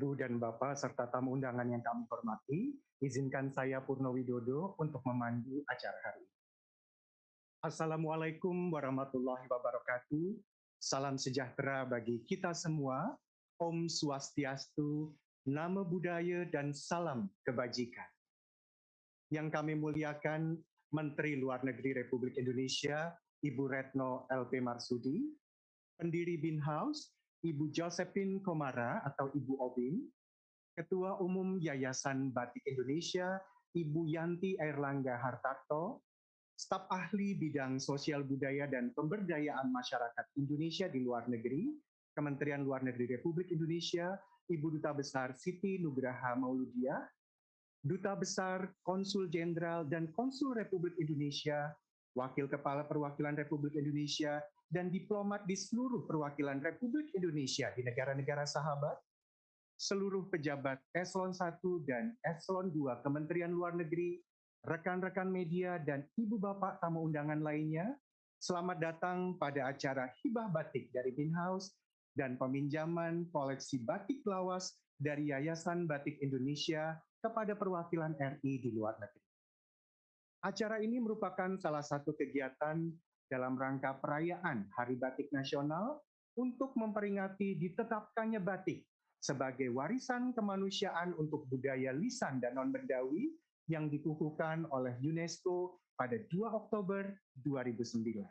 Ibu dan Bapak serta tamu undangan yang kami hormati, izinkan saya Purno Widodo untuk memandu acara hari ini. Assalamualaikum warahmatullahi wabarakatuh. Salam sejahtera bagi kita semua. Om Swastiastu, Nama Budaya dan Salam Kebajikan. Yang kami muliakan Menteri Luar Negeri Republik Indonesia, Ibu Retno LP Marsudi, pendiri Bin House, Ibu Josephine Komara atau Ibu Obin, Ketua Umum Yayasan Batik Indonesia, Ibu Yanti Airlangga Hartarto, staf ahli bidang sosial budaya dan pemberdayaan masyarakat Indonesia di luar negeri, Kementerian Luar Negeri Republik Indonesia, Ibu Duta Besar Siti Nugraha Mauludia, Duta Besar, Konsul Jenderal, dan Konsul Republik Indonesia, Wakil Kepala Perwakilan Republik Indonesia, dan diplomat di seluruh perwakilan Republik Indonesia di negara-negara sahabat, seluruh pejabat Eselon 1 dan Eselon 2 Kementerian Luar Negeri, rekan-rekan media, dan ibu bapak tamu undangan lainnya, selamat datang pada acara Hibah Batik dari Bin House dan peminjaman koleksi batik lawas dari Yayasan Batik Indonesia kepada perwakilan RI di luar negeri. Acara ini merupakan salah satu kegiatan dalam rangka perayaan Hari Batik Nasional untuk memperingati ditetapkannya batik sebagai warisan kemanusiaan untuk budaya lisan dan non-bendawi yang dikukuhkan oleh UNESCO pada 2 Oktober 2009.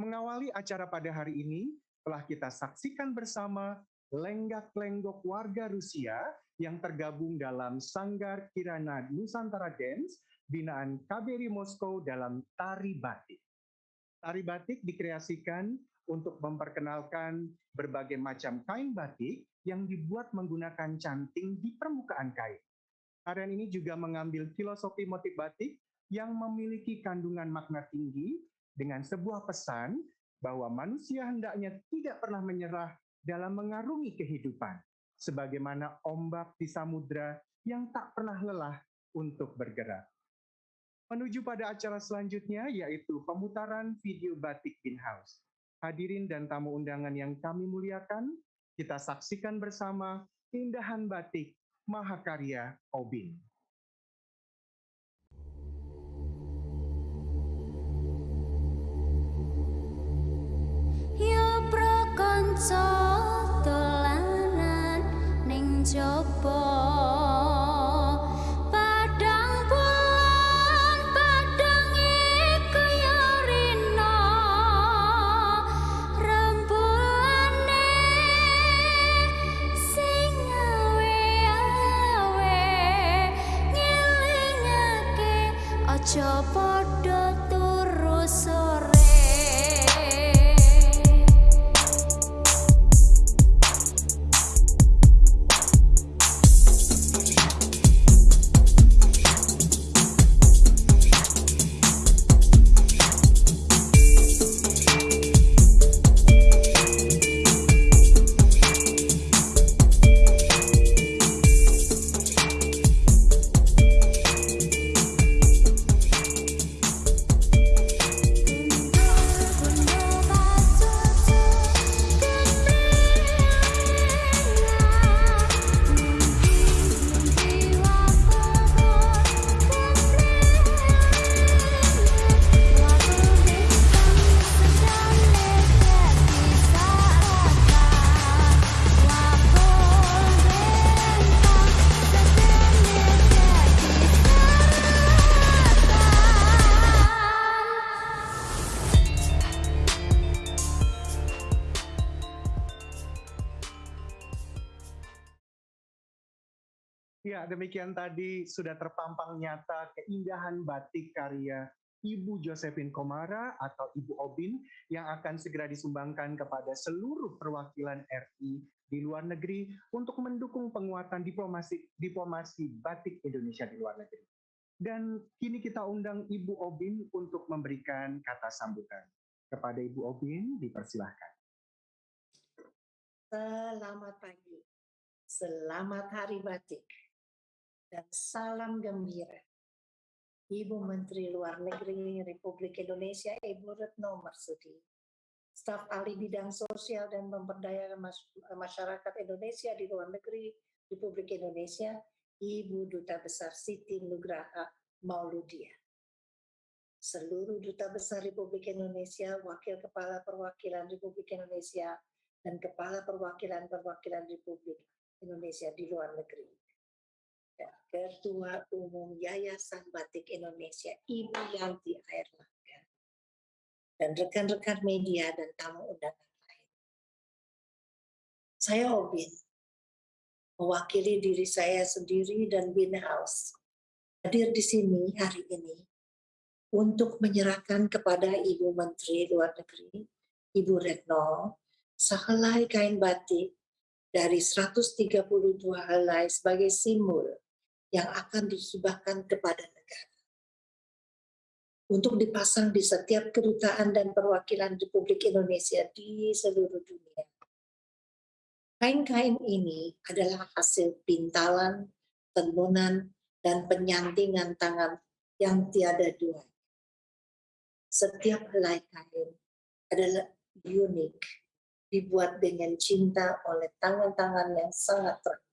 Mengawali acara pada hari ini, telah kita saksikan bersama lenggak-lenggok warga Rusia yang tergabung dalam Sanggar Kirana Nusantara Dance binaan KBRI Moskow dalam tari batik. Tari batik dikreasikan untuk memperkenalkan berbagai macam kain batik yang dibuat menggunakan canting di permukaan kain. Tarian ini juga mengambil filosofi motif batik yang memiliki kandungan makna tinggi dengan sebuah pesan bahwa manusia hendaknya tidak pernah menyerah dalam mengarungi kehidupan sebagaimana ombak di samudra yang tak pernah lelah untuk bergerak. Menuju pada acara selanjutnya yaitu pemutaran video batik Bin House. Hadirin dan tamu undangan yang kami muliakan, kita saksikan bersama keindahan batik Mahakarya Obin. Ya prakanca demikian tadi sudah terpampang nyata keindahan batik karya Ibu Josephine Komara atau Ibu Obin yang akan segera disumbangkan kepada seluruh perwakilan RI di luar negeri untuk mendukung penguatan diplomasi diplomasi batik Indonesia di luar negeri. Dan kini kita undang Ibu Obin untuk memberikan kata sambutan. Kepada Ibu Obin, dipersilahkan. Selamat pagi. Selamat Hari Batik dan salam gembira. Ibu Menteri Luar Negeri Republik Indonesia Ibu Retno Marsudi, staf ahli bidang sosial dan pemberdayaan masyarakat Indonesia di luar negeri Republik Indonesia, Ibu Duta Besar Siti Nugraha Mauludia. Seluruh Duta Besar Republik Indonesia, Wakil Kepala Perwakilan Republik Indonesia, dan Kepala Perwakilan-Perwakilan Republik Indonesia di luar negeri Ketua Umum Yayasan Batik Indonesia, Ibu Yanti Airlangga, dan rekan-rekan media dan tamu undangan lain. Saya Obin, mewakili diri saya sendiri dan Bin House, hadir di sini hari ini untuk menyerahkan kepada Ibu Menteri Luar Negeri, Ibu Retno, sehelai kain batik dari 132 helai sebagai simbol yang akan dihibahkan kepada negara untuk dipasang di setiap kedutaan dan perwakilan Republik Indonesia di seluruh dunia. Kain-kain ini adalah hasil pintalan, tenunan, dan penyantingan tangan yang tiada dua. Setiap helai kain adalah unik, dibuat dengan cinta oleh tangan-tangan yang sangat terakhir.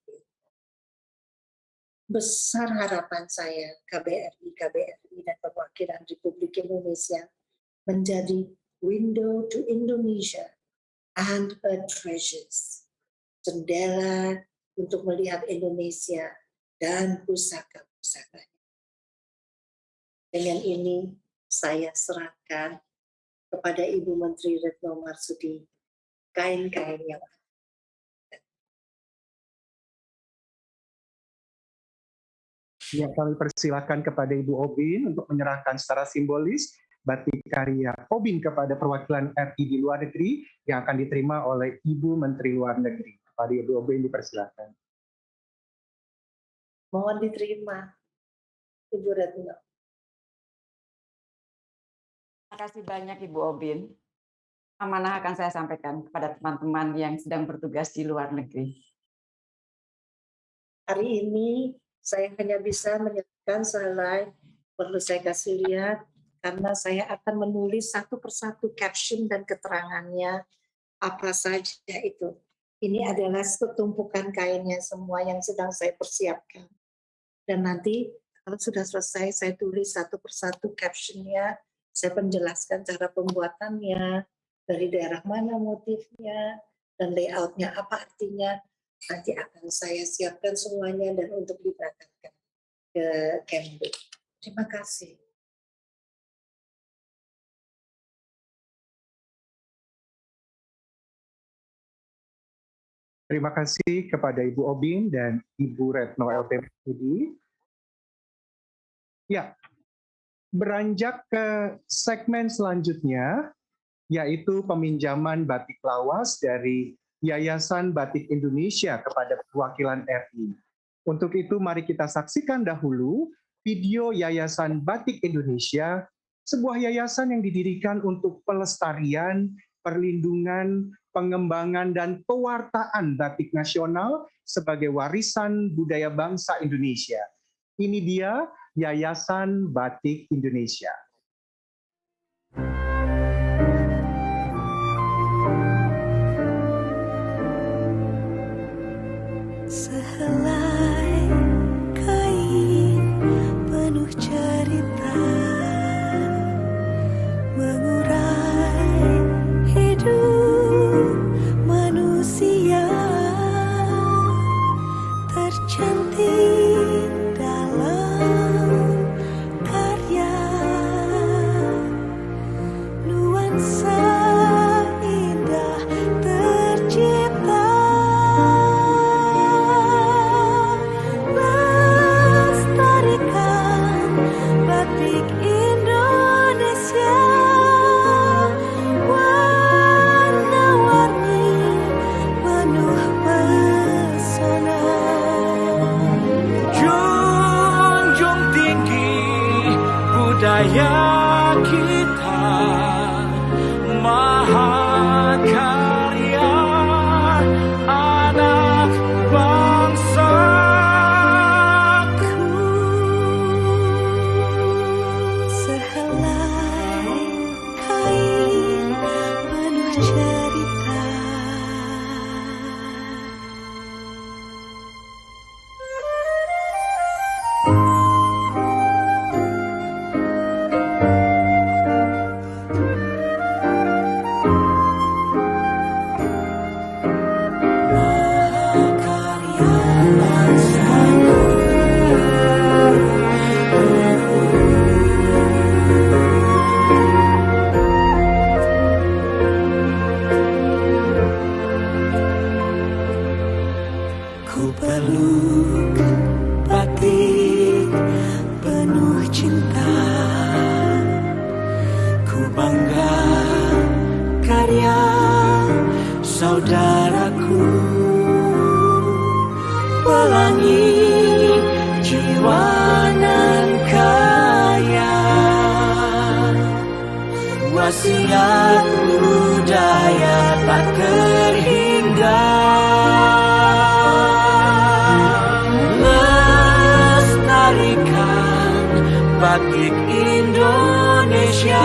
Besar harapan saya KBRI, KBRI dan perwakilan Republik Indonesia menjadi window to Indonesia and her treasures. Jendela untuk melihat Indonesia dan pusaka-pusakanya. Dengan ini saya serahkan kepada Ibu Menteri Retno Marsudi kain-kain yang Ya, kami persilakan kepada Ibu Obin untuk menyerahkan secara simbolis batik karya Obin kepada perwakilan RI di luar negeri yang akan diterima oleh Ibu Menteri Luar Negeri. Kepada Ibu Obin dipersilakan. Mohon diterima, Ibu Retno. Terima kasih banyak Ibu Obin. Amanah akan saya sampaikan kepada teman-teman yang sedang bertugas di luar negeri. Hari ini saya hanya bisa menyampaikan slide, perlu saya kasih lihat, karena saya akan menulis satu persatu caption dan keterangannya apa saja itu. Ini adalah setumpukan kainnya semua yang sedang saya persiapkan. Dan nanti kalau sudah selesai saya tulis satu persatu captionnya, saya penjelaskan cara pembuatannya, dari daerah mana motifnya, dan layoutnya apa artinya, nanti akan saya siapkan semuanya dan untuk diberangkatkan ke Kemlu. Terima kasih. Terima kasih kepada Ibu Obin dan Ibu Retno LT Marsudi. Ya, beranjak ke segmen selanjutnya, yaitu peminjaman batik lawas dari Yayasan Batik Indonesia kepada perwakilan RI. Untuk itu mari kita saksikan dahulu video Yayasan Batik Indonesia, sebuah yayasan yang didirikan untuk pelestarian, perlindungan, pengembangan, dan pewartaan batik nasional sebagai warisan budaya bangsa Indonesia. Ini dia Yayasan Batik Indonesia. Pelangi jiwa nan kaya. Wasiat budaya tak terhingga. Lestarikan batik Indonesia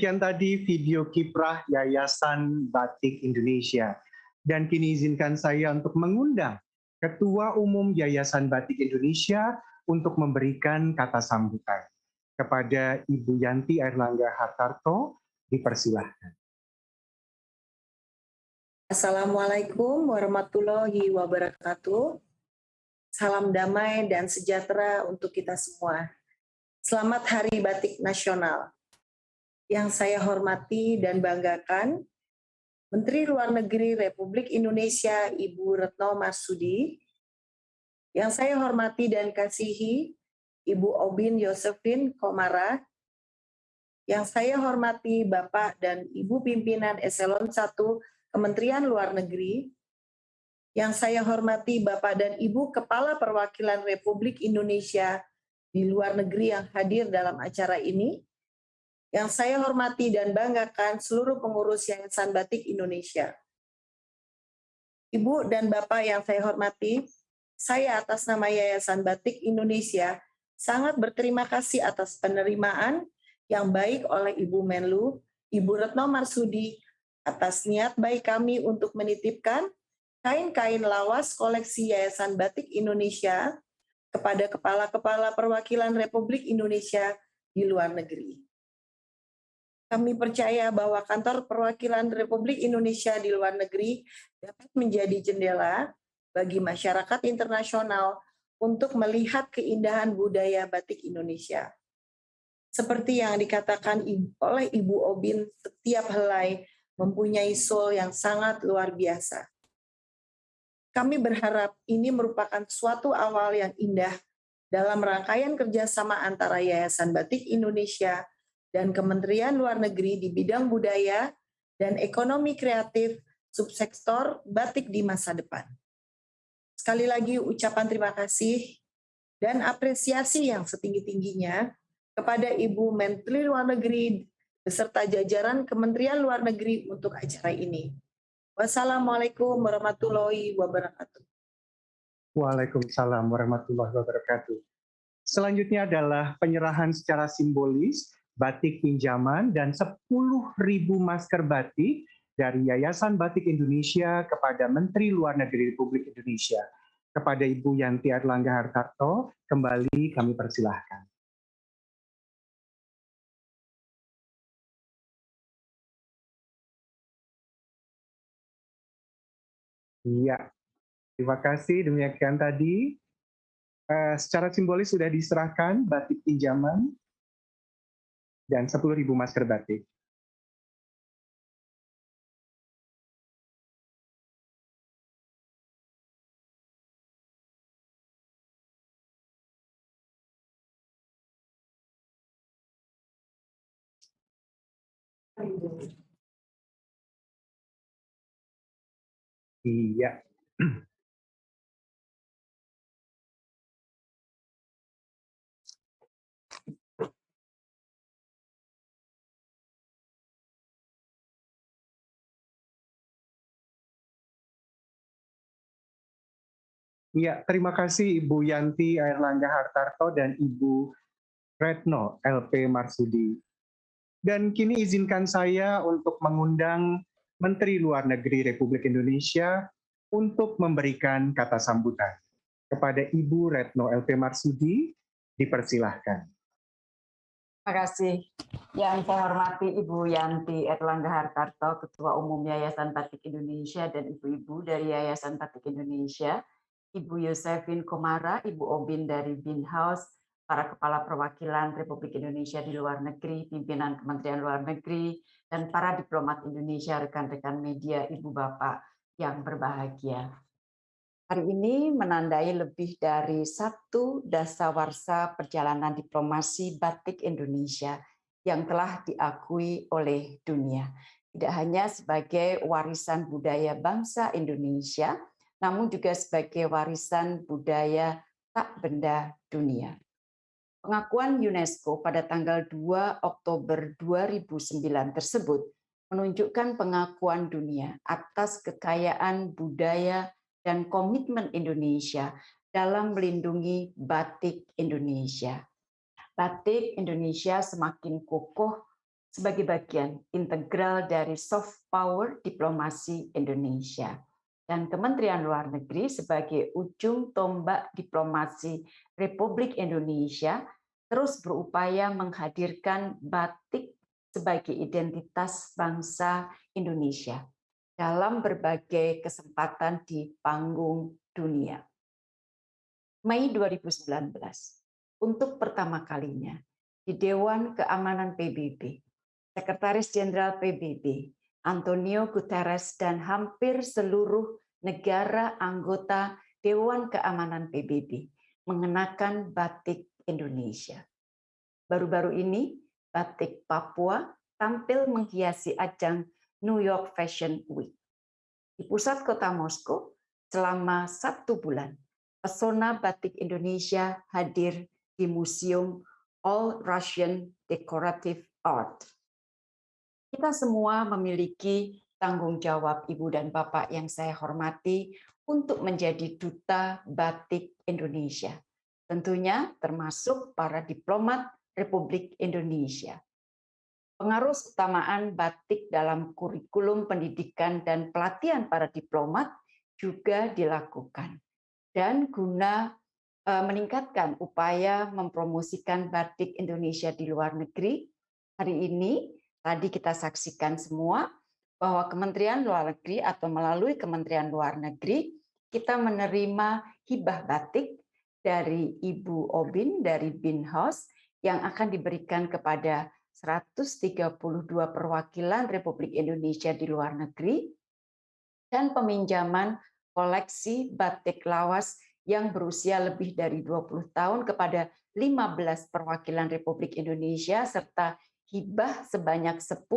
demikian tadi video kiprah Yayasan Batik Indonesia. Dan kini izinkan saya untuk mengundang Ketua Umum Yayasan Batik Indonesia untuk memberikan kata sambutan. Kepada Ibu Yanti Erlangga Hartarto, dipersilahkan. Assalamualaikum warahmatullahi wabarakatuh. Salam damai dan sejahtera untuk kita semua. Selamat Hari Batik Nasional. Yang saya hormati dan banggakan, Menteri Luar Negeri Republik Indonesia Ibu Retno Marsudi, yang saya hormati dan kasihi Ibu Obin Yosefin Komara, yang saya hormati Bapak dan Ibu Pimpinan Eselon 1 Kementerian Luar Negeri, yang saya hormati Bapak dan Ibu Kepala Perwakilan Republik Indonesia di luar negeri yang hadir dalam acara ini, yang saya hormati dan banggakan seluruh pengurus Yayasan Batik Indonesia. Ibu dan Bapak yang saya hormati, saya atas nama Yayasan Batik Indonesia sangat berterima kasih atas penerimaan yang baik oleh Ibu Menlu, Ibu Retno Marsudi, atas niat baik kami untuk menitipkan kain-kain lawas koleksi Yayasan Batik Indonesia kepada kepala-kepala perwakilan Republik Indonesia di luar negeri. Kami percaya bahwa kantor perwakilan Republik Indonesia di luar negeri dapat menjadi jendela bagi masyarakat internasional untuk melihat keindahan budaya batik Indonesia. Seperti yang dikatakan oleh Ibu Obin, setiap helai mempunyai soul yang sangat luar biasa. Kami berharap ini merupakan suatu awal yang indah dalam rangkaian kerjasama antara Yayasan Batik Indonesia dan Kementerian Luar Negeri di bidang budaya dan ekonomi kreatif subsektor batik di masa depan. Sekali lagi ucapan terima kasih dan apresiasi yang setinggi-tingginya kepada Ibu Menteri Luar Negeri beserta jajaran Kementerian Luar Negeri untuk acara ini. Wassalamualaikum warahmatullahi wabarakatuh. Waalaikumsalam warahmatullahi wabarakatuh. Selanjutnya adalah penyerahan secara simbolis batik pinjaman dan 10.000 masker batik dari Yayasan Batik Indonesia kepada Menteri Luar Negeri Republik Indonesia. Kepada Ibu Yanti Erlangga Hartarto, kembali kami persilahkan. Iya, terima kasih. Demikian tadi, eh, secara simbolis sudah diserahkan batik pinjaman dan 10.000 masker batik. Iya. Iya, terima kasih Ibu Yanti Airlangga Hartarto dan Ibu Retno LP Marsudi. Dan kini izinkan saya untuk mengundang Menteri Luar Negeri Republik Indonesia untuk memberikan kata sambutan. Kepada Ibu Retno LP Marsudi, dipersilahkan. Terima kasih. Yang saya hormati Ibu Yanti Erlangga Hartarto, Ketua Umum Yayasan Batik Indonesia dan ibu-ibu dari Yayasan Batik Indonesia, Ibu Yosefin Komara, Ibu Obin dari Bin House, para kepala perwakilan Republik Indonesia di luar negeri, pimpinan Kementerian Luar Negeri, dan para diplomat Indonesia, rekan-rekan media, Ibu Bapak yang berbahagia. Hari ini menandai lebih dari satu dasawarsa perjalanan diplomasi batik Indonesia yang telah diakui oleh dunia. Tidak hanya sebagai warisan budaya bangsa Indonesia, namun juga sebagai warisan budaya tak benda dunia. Pengakuan UNESCO pada tanggal 2 Oktober 2009 tersebut menunjukkan pengakuan dunia atas kekayaan budaya dan komitmen Indonesia dalam melindungi batik Indonesia. Batik Indonesia semakin kokoh sebagai bagian integral dari soft power diplomasi Indonesia dan Kementerian Luar Negeri sebagai ujung tombak diplomasi Republik Indonesia terus berupaya menghadirkan batik sebagai identitas bangsa Indonesia dalam berbagai kesempatan di panggung dunia. Mei 2019, untuk pertama kalinya di Dewan Keamanan PBB, Sekretaris Jenderal PBB Antonio Guterres dan hampir seluruh negara anggota Dewan Keamanan PBB mengenakan batik Indonesia. Baru-baru ini, batik Papua tampil menghiasi ajang New York Fashion Week. Di pusat kota Moskow, selama satu bulan, pesona batik Indonesia hadir di Museum All Russian Decorative Art kita semua memiliki tanggung jawab Ibu dan Bapak yang saya hormati untuk menjadi duta batik Indonesia. Tentunya termasuk para diplomat Republik Indonesia. Pengaruh utamaan batik dalam kurikulum pendidikan dan pelatihan para diplomat juga dilakukan. Dan guna eh, meningkatkan upaya mempromosikan batik Indonesia di luar negeri, hari ini Tadi kita saksikan semua bahwa Kementerian Luar Negeri atau melalui Kementerian Luar Negeri kita menerima hibah batik dari Ibu Obin dari Bin House yang akan diberikan kepada 132 perwakilan Republik Indonesia di luar negeri dan peminjaman koleksi batik lawas yang berusia lebih dari 20 tahun kepada 15 perwakilan Republik Indonesia serta hibah sebanyak 10.000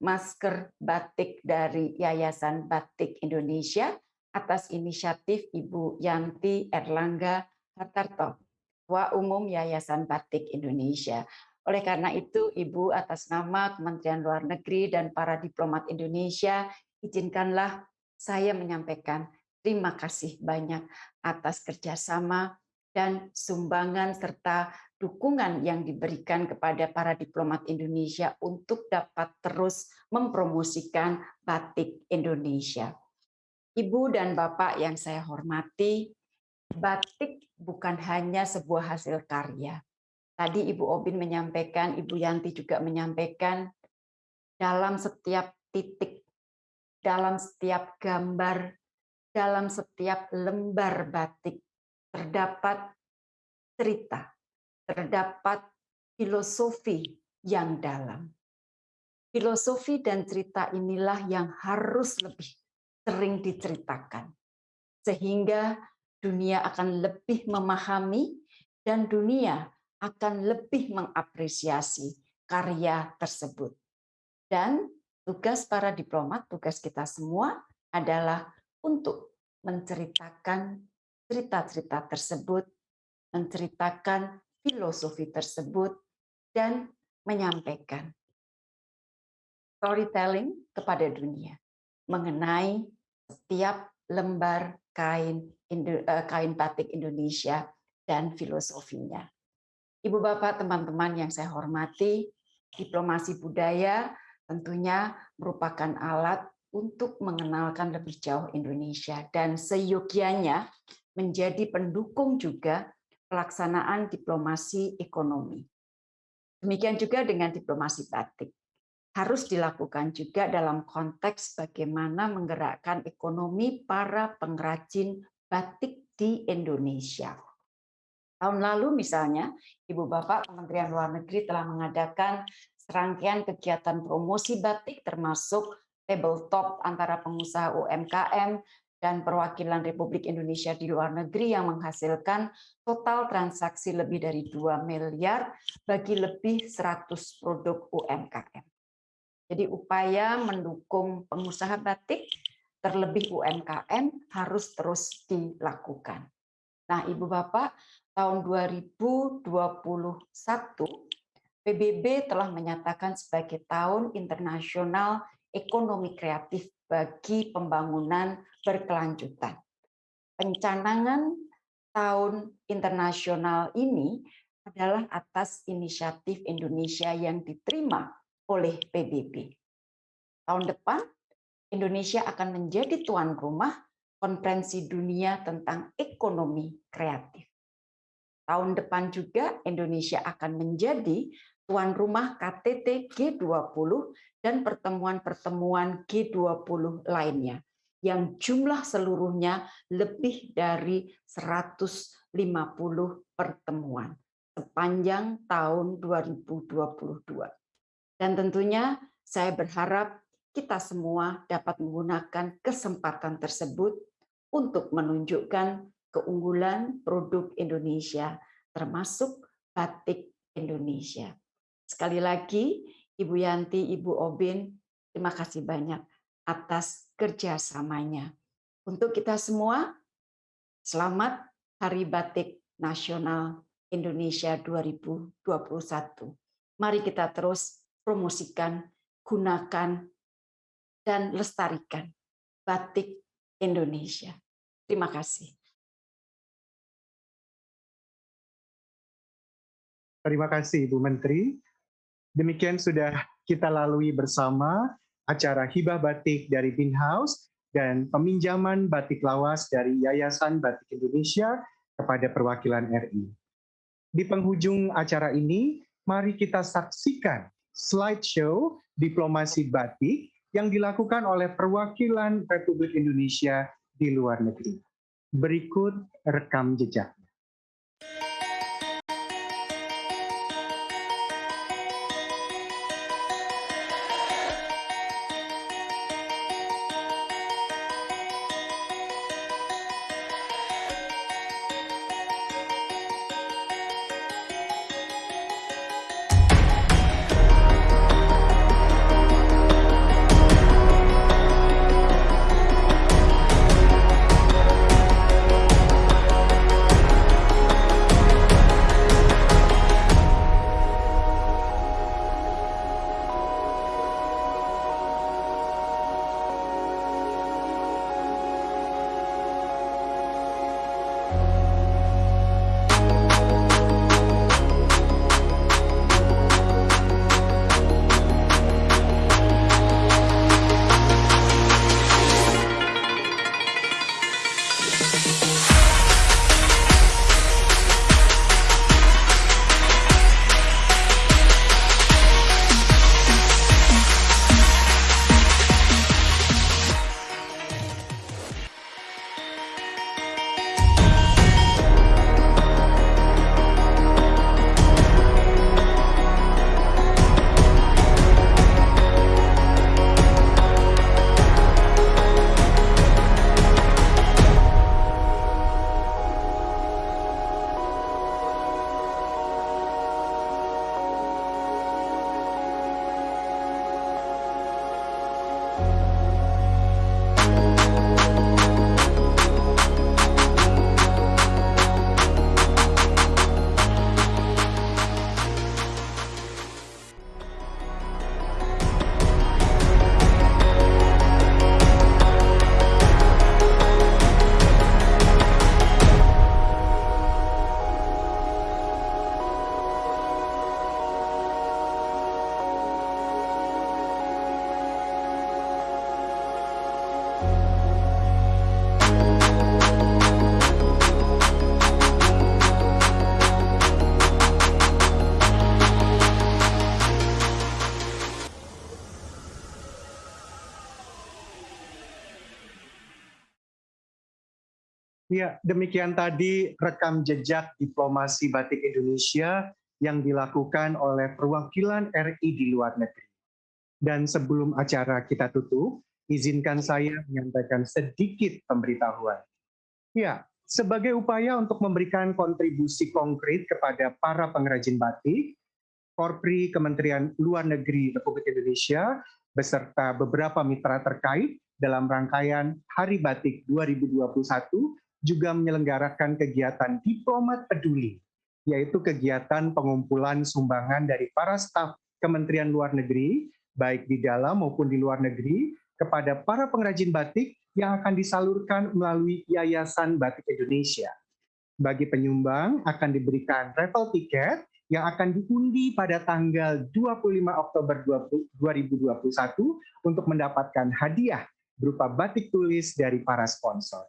masker batik dari Yayasan Batik Indonesia atas inisiatif Ibu Yanti Erlangga Hartarto, Ketua Umum Yayasan Batik Indonesia. Oleh karena itu, Ibu atas nama Kementerian Luar Negeri dan para diplomat Indonesia, izinkanlah saya menyampaikan terima kasih banyak atas kerjasama dan sumbangan serta dukungan yang diberikan kepada para diplomat Indonesia untuk dapat terus mempromosikan batik Indonesia. Ibu dan Bapak yang saya hormati, batik bukan hanya sebuah hasil karya. Tadi Ibu Obin menyampaikan, Ibu Yanti juga menyampaikan, dalam setiap titik, dalam setiap gambar, dalam setiap lembar batik terdapat cerita, terdapat filosofi yang dalam. Filosofi dan cerita inilah yang harus lebih sering diceritakan, sehingga dunia akan lebih memahami dan dunia akan lebih mengapresiasi karya tersebut. Dan tugas para diplomat, tugas kita semua adalah untuk menceritakan cerita-cerita tersebut, menceritakan filosofi tersebut, dan menyampaikan storytelling kepada dunia mengenai setiap lembar kain eh, kain batik Indonesia dan filosofinya. Ibu Bapak, teman-teman yang saya hormati, diplomasi budaya tentunya merupakan alat untuk mengenalkan lebih jauh Indonesia dan seyogianya menjadi pendukung juga pelaksanaan diplomasi ekonomi. Demikian juga dengan diplomasi batik harus dilakukan juga dalam konteks bagaimana menggerakkan ekonomi para pengrajin batik di Indonesia. Tahun lalu misalnya, Ibu Bapak Kementerian Luar Negeri telah mengadakan serangkaian kegiatan promosi batik termasuk tabletop antara pengusaha UMKM dan perwakilan Republik Indonesia di luar negeri yang menghasilkan total transaksi lebih dari 2 miliar bagi lebih 100 produk UMKM. Jadi upaya mendukung pengusaha batik, terlebih UMKM, harus terus dilakukan. Nah, Ibu Bapak, tahun 2021 PBB telah menyatakan sebagai tahun internasional ekonomi kreatif bagi pembangunan berkelanjutan. Pencanangan tahun internasional ini adalah atas inisiatif Indonesia yang diterima oleh PBB. Tahun depan, Indonesia akan menjadi tuan rumah konferensi dunia tentang ekonomi kreatif. Tahun depan juga Indonesia akan menjadi tuan rumah KTT G20 dan pertemuan-pertemuan G20 lainnya yang jumlah seluruhnya lebih dari 150 pertemuan sepanjang tahun 2022. Dan tentunya saya berharap kita semua dapat menggunakan kesempatan tersebut untuk menunjukkan keunggulan produk Indonesia, termasuk batik Indonesia. Sekali lagi, Ibu Yanti, Ibu Obin, terima kasih banyak atas kerjasamanya. Untuk kita semua, selamat Hari Batik Nasional Indonesia 2021. Mari kita terus promosikan, gunakan, dan lestarikan batik Indonesia. Terima kasih. Terima kasih Ibu Menteri. Demikian sudah kita lalui bersama acara hibah batik dari Bin House dan peminjaman batik lawas dari Yayasan Batik Indonesia kepada perwakilan RI. Di penghujung acara ini, mari kita saksikan slideshow diplomasi batik yang dilakukan oleh perwakilan Republik Indonesia di luar negeri. Berikut rekam jejak. Ya, demikian tadi rekam jejak diplomasi batik Indonesia yang dilakukan oleh perwakilan RI di luar negeri. Dan sebelum acara kita tutup, izinkan saya menyampaikan sedikit pemberitahuan. Ya, sebagai upaya untuk memberikan kontribusi konkret kepada para pengrajin batik, Korpri Kementerian Luar Negeri Republik Indonesia beserta beberapa mitra terkait dalam rangkaian Hari Batik 2021 juga menyelenggarakan kegiatan diplomat peduli, yaitu kegiatan pengumpulan sumbangan dari para staf Kementerian Luar Negeri, baik di dalam maupun di luar negeri, kepada para pengrajin batik yang akan disalurkan melalui Yayasan Batik Indonesia. Bagi penyumbang akan diberikan travel tiket yang akan diundi pada tanggal 25 Oktober 2021 untuk mendapatkan hadiah berupa batik tulis dari para sponsor.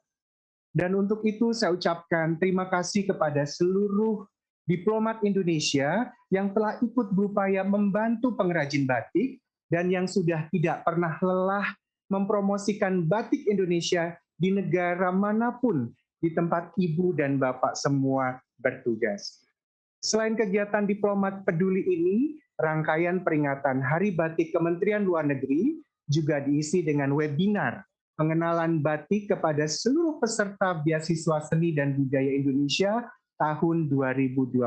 Dan untuk itu saya ucapkan terima kasih kepada seluruh diplomat Indonesia yang telah ikut berupaya membantu pengrajin batik dan yang sudah tidak pernah lelah mempromosikan batik Indonesia di negara mana pun di tempat ibu dan bapak semua bertugas. Selain kegiatan diplomat peduli ini, rangkaian peringatan Hari Batik Kementerian Luar Negeri juga diisi dengan webinar pengenalan batik kepada seluruh peserta beasiswa seni dan budaya Indonesia tahun 2021,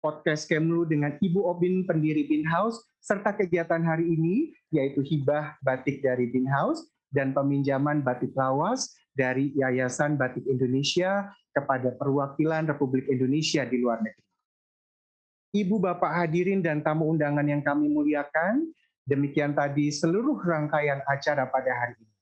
podcast Kemlu dengan Ibu Obin pendiri Bin House, serta kegiatan hari ini yaitu hibah batik dari Bin House dan peminjaman batik lawas dari Yayasan Batik Indonesia kepada perwakilan Republik Indonesia di luar negeri. Ibu Bapak hadirin dan tamu undangan yang kami muliakan, Demikian tadi seluruh rangkaian acara pada hari ini.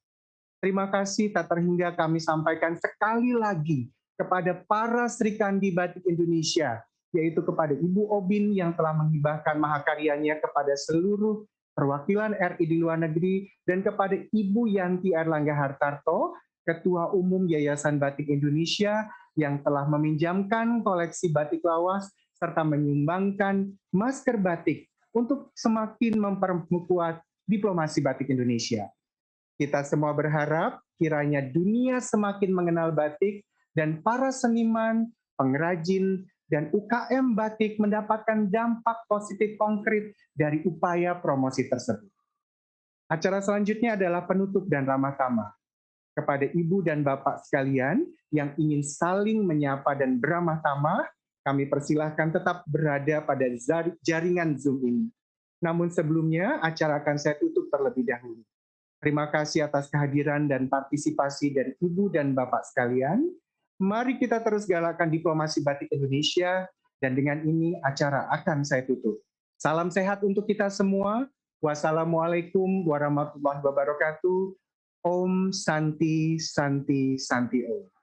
Terima kasih tak terhingga kami sampaikan sekali lagi kepada para Sri Kandi Batik Indonesia, yaitu kepada Ibu Obin yang telah menghibahkan mahakaryanya kepada seluruh perwakilan RI di luar negeri, dan kepada Ibu Yanti Erlangga Hartarto, Ketua Umum Yayasan Batik Indonesia yang telah meminjamkan koleksi batik lawas serta menyumbangkan masker batik untuk semakin memperkuat diplomasi batik Indonesia. Kita semua berharap kiranya dunia semakin mengenal batik dan para seniman, pengrajin, dan UKM batik mendapatkan dampak positif konkret dari upaya promosi tersebut. Acara selanjutnya adalah penutup dan ramah tamah. Kepada ibu dan bapak sekalian yang ingin saling menyapa dan beramah tamah, kami persilahkan tetap berada pada jaringan Zoom ini. Namun sebelumnya, acara akan saya tutup terlebih dahulu. Terima kasih atas kehadiran dan partisipasi dari Ibu dan Bapak sekalian. Mari kita terus galakan diplomasi batik Indonesia, dan dengan ini acara akan saya tutup. Salam sehat untuk kita semua. Wassalamualaikum warahmatullahi wabarakatuh. Om Santi Santi Santi Om.